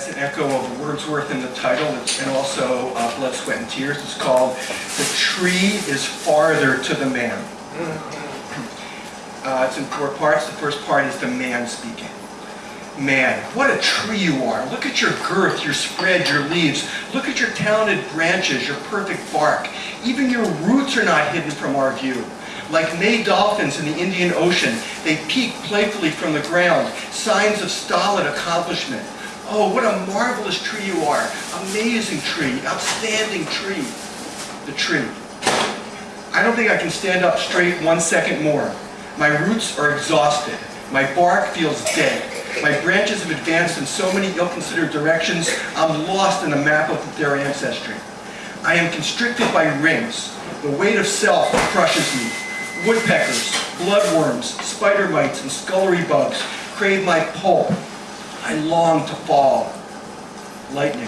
has an echo of Wordsworth in the title and also uh, Blood, Sweat, and Tears. It's called The Tree is Father to the Man. Uh, it's in four parts. The first part is the man speaking. Man, what a tree you are. Look at your girth, your spread, your leaves. Look at your talented branches, your perfect bark. Even your roots are not hidden from our view. Like May dolphins in the Indian Ocean, they peek playfully from the ground, signs of stolid accomplishment. Oh, what a marvelous tree you are. Amazing tree, outstanding tree. The tree. I don't think I can stand up straight one second more. My roots are exhausted. My bark feels dead. My branches have advanced in so many ill-considered directions, I'm lost in a map of their ancestry. I am constricted by rings. The weight of self crushes me. Woodpeckers, bloodworms, spider mites, and scullery bugs crave my pulp. I long to fall. Lightning.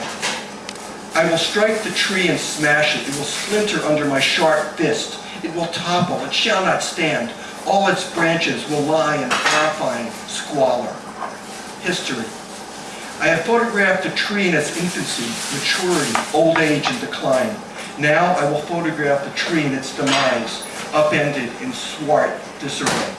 I will strike the tree and smash it. It will splinter under my sharp fist. It will topple. It shall not stand. All its branches will lie in horrifying squalor. History. I have photographed the tree in its infancy, maturity, old age, and decline. Now I will photograph the tree in its demise, upended in swart disarray.